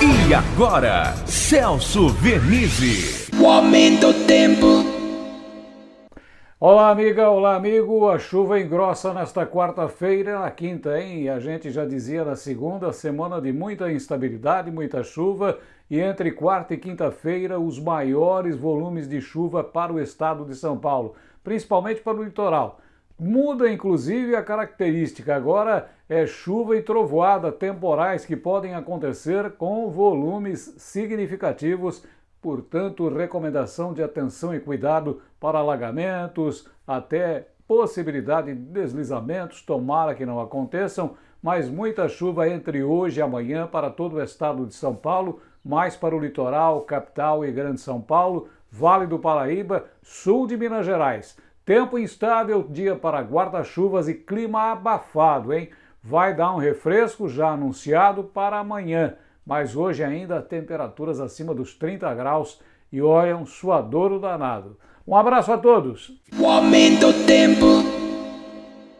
E agora, Celso Vernizzi. O aumento do tempo. Olá, amiga, olá, amigo. A chuva engrossa nesta quarta-feira, na quinta, hein? E a gente já dizia na segunda, semana de muita instabilidade, muita chuva. E entre quarta e quinta-feira, os maiores volumes de chuva para o estado de São Paulo, principalmente para o litoral. Muda inclusive a característica, agora é chuva e trovoada temporais que podem acontecer com volumes significativos, portanto, recomendação de atenção e cuidado para alagamentos, até possibilidade de deslizamentos, tomara que não aconteçam, mas muita chuva entre hoje e amanhã para todo o estado de São Paulo, mais para o litoral, capital e Grande São Paulo, Vale do Paraíba, sul de Minas Gerais. Tempo instável, dia para guarda-chuvas e clima abafado, hein? Vai dar um refresco já anunciado para amanhã, mas hoje ainda temperaturas acima dos 30 graus e olha um suadouro danado. Um abraço a todos! O aumento do tempo.